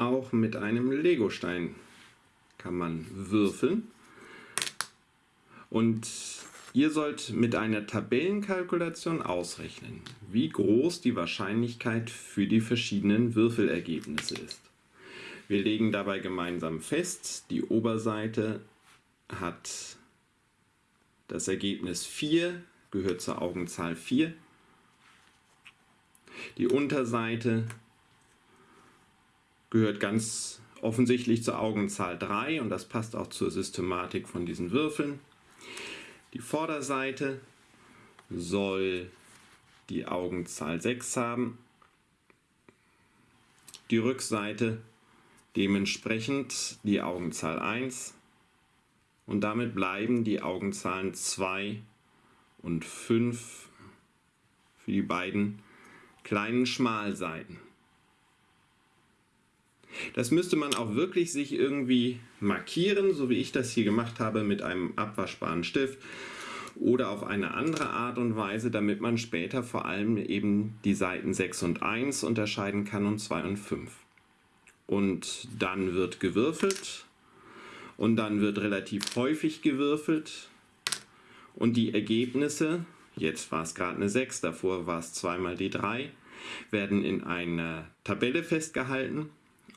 Auch mit einem Legostein kann man würfeln. Und ihr sollt mit einer Tabellenkalkulation ausrechnen, wie groß die Wahrscheinlichkeit für die verschiedenen Würfelergebnisse ist. Wir legen dabei gemeinsam fest, die Oberseite hat das Ergebnis 4, gehört zur Augenzahl 4. Die Unterseite gehört ganz offensichtlich zur Augenzahl 3 und das passt auch zur Systematik von diesen Würfeln. Die Vorderseite soll die Augenzahl 6 haben, die Rückseite dementsprechend die Augenzahl 1 und damit bleiben die Augenzahlen 2 und 5 für die beiden kleinen Schmalseiten. Das müsste man auch wirklich sich irgendwie markieren, so wie ich das hier gemacht habe mit einem abwaschbaren Stift oder auf eine andere Art und Weise, damit man später vor allem eben die Seiten 6 und 1 unterscheiden kann und 2 und 5. Und dann wird gewürfelt und dann wird relativ häufig gewürfelt und die Ergebnisse, jetzt war es gerade eine 6, davor war es zweimal die 3, werden in einer Tabelle festgehalten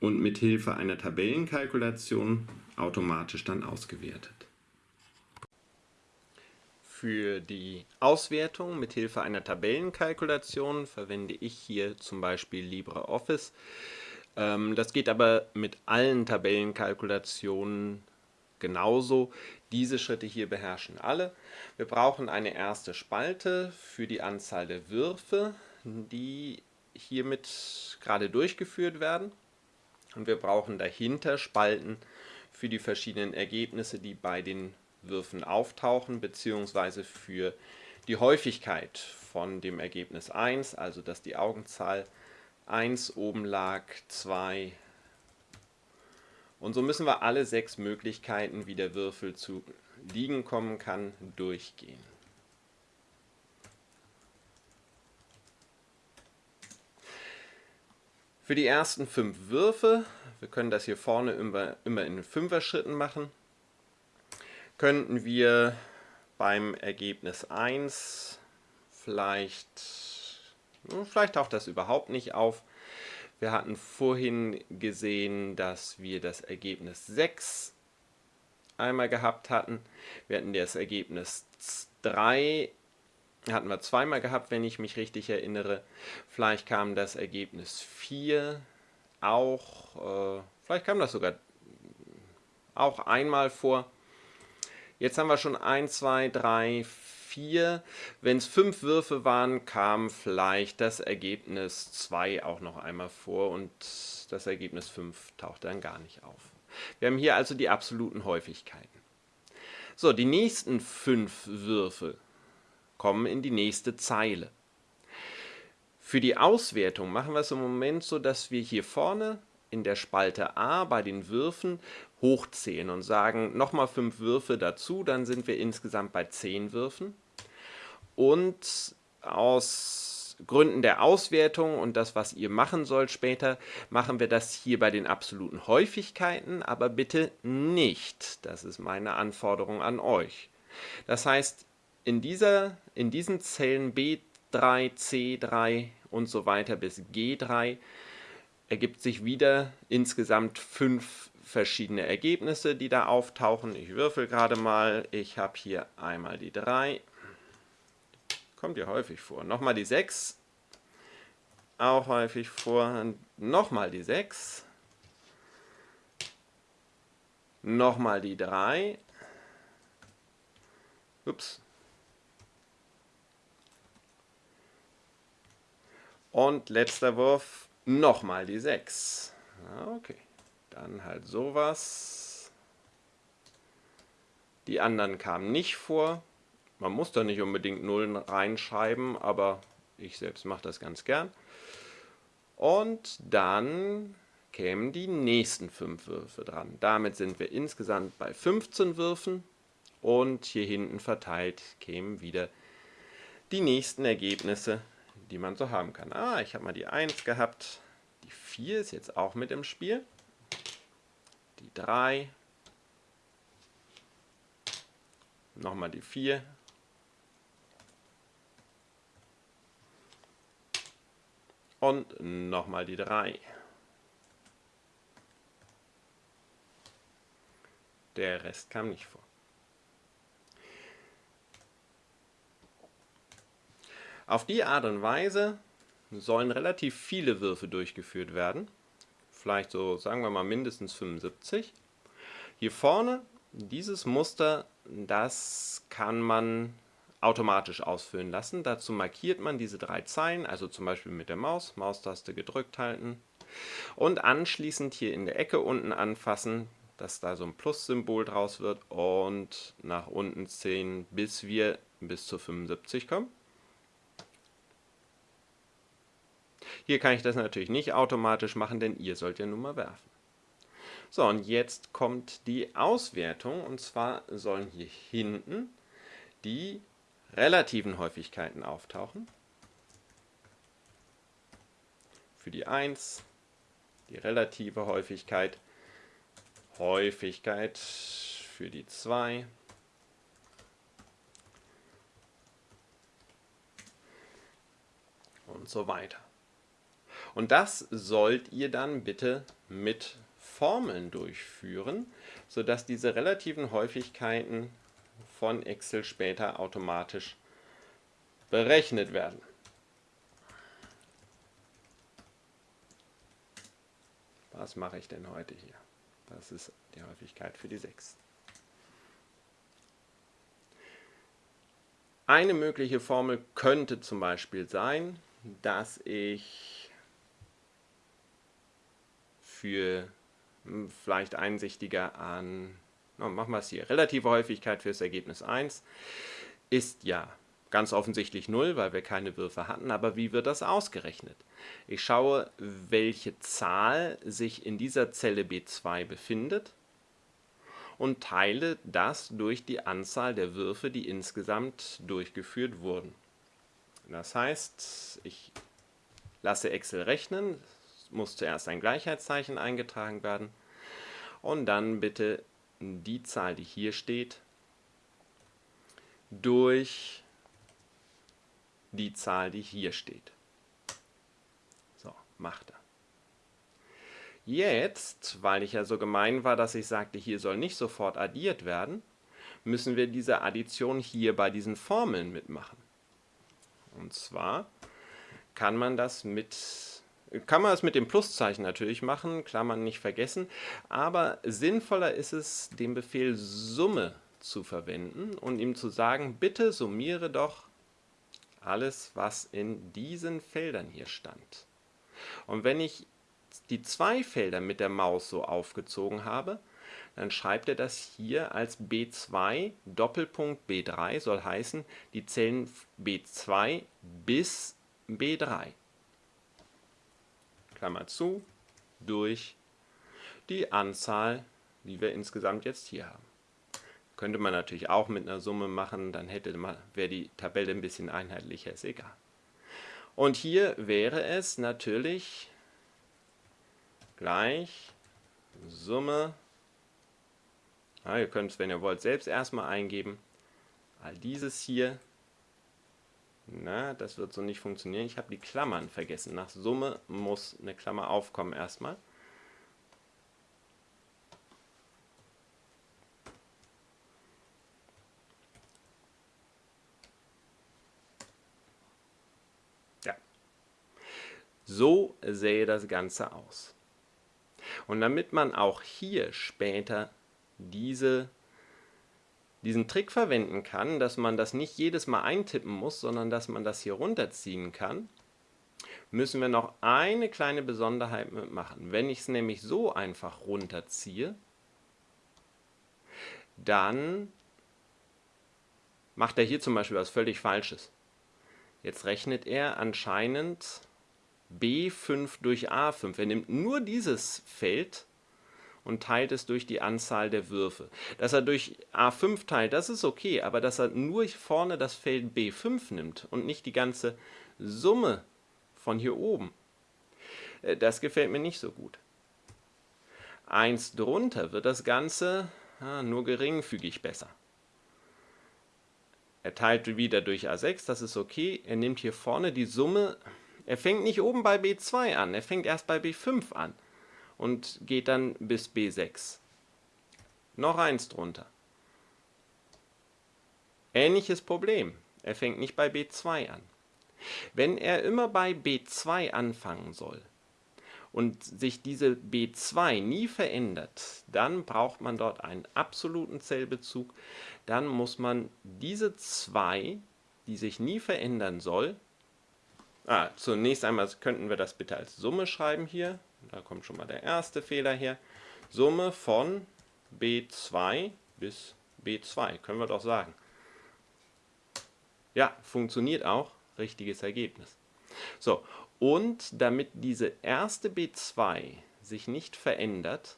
und mit Hilfe einer Tabellenkalkulation automatisch dann ausgewertet. Für die Auswertung mit Hilfe einer Tabellenkalkulation verwende ich hier zum Beispiel LibreOffice. Ähm, das geht aber mit allen Tabellenkalkulationen genauso. Diese Schritte hier beherrschen alle. Wir brauchen eine erste Spalte für die Anzahl der Würfe, die hiermit gerade durchgeführt werden. Und wir brauchen dahinter Spalten für die verschiedenen Ergebnisse, die bei den Würfen auftauchen, beziehungsweise für die Häufigkeit von dem Ergebnis 1, also dass die Augenzahl 1 oben lag, 2 und so müssen wir alle sechs Möglichkeiten, wie der Würfel zu liegen kommen kann, durchgehen. Für die ersten fünf Würfe, wir können das hier vorne immer, immer in Fünfer-Schritten machen, könnten wir beim Ergebnis 1 vielleicht, vielleicht taucht das überhaupt nicht auf, wir hatten vorhin gesehen, dass wir das Ergebnis 6 einmal gehabt hatten. Wir hatten das Ergebnis 3 hatten wir zweimal gehabt, wenn ich mich richtig erinnere. Vielleicht kam das Ergebnis 4 auch, äh, vielleicht kam das sogar auch einmal vor. Jetzt haben wir schon 1, 2, 3, 4. Wenn es 5 Würfe waren, kam vielleicht das Ergebnis 2 auch noch einmal vor und das Ergebnis 5 taucht dann gar nicht auf. Wir haben hier also die absoluten Häufigkeiten. So, die nächsten 5 Würfe kommen in die nächste Zeile. Für die Auswertung machen wir es im Moment so, dass wir hier vorne in der Spalte A bei den Würfen hochzählen und sagen nochmal fünf Würfe dazu, dann sind wir insgesamt bei zehn Würfen. Und aus Gründen der Auswertung und das, was ihr machen sollt später, machen wir das hier bei den absoluten Häufigkeiten, aber bitte nicht. Das ist meine Anforderung an euch. Das heißt, in, dieser, in diesen Zellen B3, C3 und so weiter bis G3 ergibt sich wieder insgesamt fünf verschiedene Ergebnisse, die da auftauchen. Ich würfel gerade mal. Ich habe hier einmal die 3. Kommt ja häufig vor. Nochmal die 6. Auch häufig vor. Nochmal die 6. Nochmal die 3. Ups. Und letzter Wurf Nochmal die 6. Okay, dann halt sowas. Die anderen kamen nicht vor. Man muss da nicht unbedingt Nullen reinschreiben, aber ich selbst mache das ganz gern. Und dann kämen die nächsten 5 Würfe dran. Damit sind wir insgesamt bei 15 Würfen und hier hinten verteilt kämen wieder die nächsten Ergebnisse die man so haben kann. Ah, ich habe mal die 1 gehabt, die 4 ist jetzt auch mit im Spiel. Die 3. Nochmal die 4. Und nochmal die 3. Der Rest kam nicht vor. Auf die Art und Weise sollen relativ viele Würfe durchgeführt werden. Vielleicht so, sagen wir mal, mindestens 75. Hier vorne, dieses Muster, das kann man automatisch ausfüllen lassen. Dazu markiert man diese drei Zeilen, also zum Beispiel mit der Maus, Maustaste gedrückt halten und anschließend hier in der Ecke unten anfassen, dass da so ein Plus-Symbol draus wird und nach unten ziehen, bis wir bis zu 75 kommen. Hier kann ich das natürlich nicht automatisch machen, denn ihr sollt ja nun mal werfen. So, und jetzt kommt die Auswertung und zwar sollen hier hinten die relativen Häufigkeiten auftauchen. Für die 1 die relative Häufigkeit, Häufigkeit für die 2, und so weiter. Und das sollt ihr dann bitte mit Formeln durchführen, sodass diese relativen Häufigkeiten von Excel später automatisch berechnet werden. Was mache ich denn heute hier? Das ist die Häufigkeit für die 6. Eine mögliche Formel könnte zum Beispiel sein, dass ich für hm, vielleicht einsichtiger an na, machen wir es hier. Relative Häufigkeit für das Ergebnis 1 ist ja ganz offensichtlich 0, weil wir keine Würfe hatten. Aber wie wird das ausgerechnet? Ich schaue, welche Zahl sich in dieser Zelle B2 befindet und teile das durch die Anzahl der Würfe, die insgesamt durchgeführt wurden. Das heißt, ich lasse Excel rechnen, muss zuerst ein Gleichheitszeichen eingetragen werden und dann bitte die Zahl, die hier steht, durch die Zahl, die hier steht. So, macht er. Jetzt, weil ich ja so gemein war, dass ich sagte, hier soll nicht sofort addiert werden, müssen wir diese Addition hier bei diesen Formeln mitmachen. Und zwar kann man das mit kann man es mit dem Pluszeichen natürlich machen, Klammern nicht vergessen, aber sinnvoller ist es, den Befehl Summe zu verwenden und ihm zu sagen, bitte summiere doch alles, was in diesen Feldern hier stand. Und wenn ich die zwei Felder mit der Maus so aufgezogen habe, dann schreibt er das hier als B2 Doppelpunkt B3, soll heißen die Zellen B2 bis B3. Klammer zu, durch die Anzahl, die wir insgesamt jetzt hier haben. Könnte man natürlich auch mit einer Summe machen, dann hätte man, wäre die Tabelle ein bisschen einheitlicher, ist egal. Und hier wäre es natürlich gleich Summe, ja, ihr könnt es, wenn ihr wollt, selbst erstmal eingeben, all dieses hier na, das wird so nicht funktionieren. Ich habe die Klammern vergessen. Nach Summe muss eine Klammer aufkommen erstmal. Ja. So sähe das Ganze aus. Und damit man auch hier später diese diesen Trick verwenden kann, dass man das nicht jedes Mal eintippen muss, sondern dass man das hier runterziehen kann, müssen wir noch eine kleine Besonderheit mitmachen. Wenn ich es nämlich so einfach runterziehe, dann macht er hier zum Beispiel was völlig Falsches. Jetzt rechnet er anscheinend B5 durch A5. Er nimmt nur dieses Feld und teilt es durch die Anzahl der Würfe. Dass er durch A5 teilt, das ist okay, aber dass er nur vorne das Feld B5 nimmt und nicht die ganze Summe von hier oben, Äh, das gefällt mir nicht so gut. 1 drunter wird das Ganze ja, nur geringfügig besser. Er teilt wieder durch A6, das ist okay. Er nimmt hier vorne die Summe. Er fängt nicht oben bei B2 an, er fängt erst bei B5 an und geht dann bis B6. Noch eins drunter. Ähnliches Problem. Er fängt nicht bei B2 an. Wenn er immer bei B2 anfangen soll und sich diese B2 nie verändert, dann braucht man dort einen absoluten Zellbezug. Dann muss man diese 2, die sich nie verändern soll, ah, zunächst einmal könnten wir das bitte als Summe schreiben hier. Da kommt schon mal der erste Fehler her. Summe von B2 bis B2, können wir doch sagen. Ja, funktioniert auch. Richtiges Ergebnis. So, und damit diese erste B2 sich nicht verändert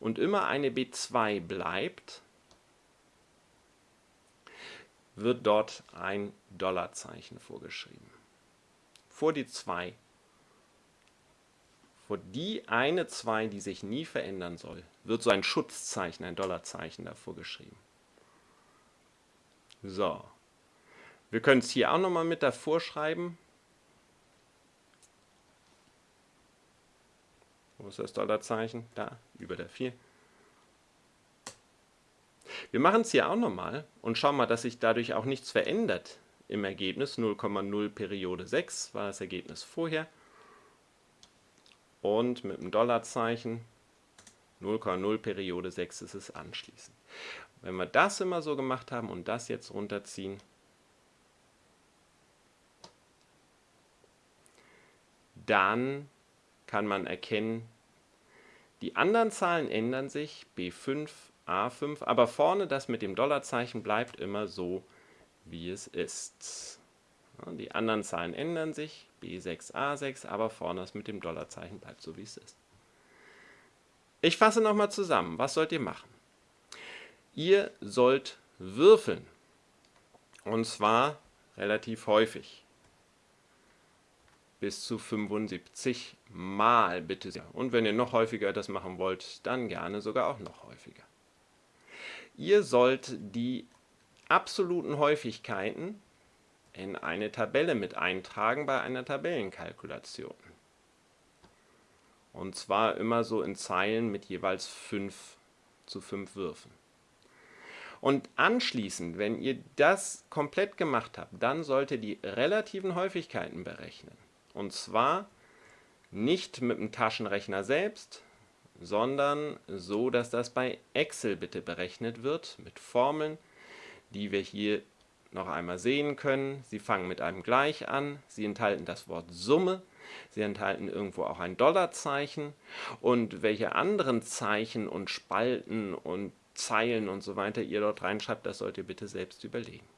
und immer eine B2 bleibt, wird dort ein Dollarzeichen vorgeschrieben. Vor die 2. Vor die eine 2, die sich nie verändern soll, wird so ein Schutzzeichen, ein Dollarzeichen davor geschrieben. So, wir können es hier auch nochmal mit davor schreiben. Wo ist das Dollarzeichen? Da, über der 4. Wir machen es hier auch nochmal und schauen mal, dass sich dadurch auch nichts verändert im Ergebnis. 0,0 Periode 6 war das Ergebnis vorher. Und mit dem Dollarzeichen 0,0 Periode 6 ist es anschließend. Wenn wir das immer so gemacht haben und das jetzt runterziehen, dann kann man erkennen, die anderen Zahlen ändern sich, B5, A5, aber vorne das mit dem Dollarzeichen bleibt immer so, wie es ist. Die anderen Zahlen ändern sich, B6, A6, aber vorne das mit dem Dollarzeichen bleibt so, wie es ist. Ich fasse nochmal zusammen. Was sollt ihr machen? Ihr sollt würfeln. Und zwar relativ häufig bis zu 75 Mal bitte sehr. Und wenn ihr noch häufiger das machen wollt, dann gerne sogar auch noch häufiger. Ihr sollt die absoluten Häufigkeiten in eine Tabelle mit eintragen bei einer Tabellenkalkulation. Und zwar immer so in Zeilen mit jeweils 5 zu 5 Würfen. Und anschließend, wenn ihr das komplett gemacht habt, dann sollt ihr die relativen Häufigkeiten berechnen. Und zwar nicht mit dem Taschenrechner selbst, sondern so, dass das bei Excel bitte berechnet wird mit Formeln, die wir hier noch einmal sehen können. Sie fangen mit einem Gleich an, sie enthalten das Wort Summe, sie enthalten irgendwo auch ein Dollarzeichen und welche anderen Zeichen und Spalten und Zeilen und so weiter ihr dort reinschreibt, das sollt ihr bitte selbst überlegen.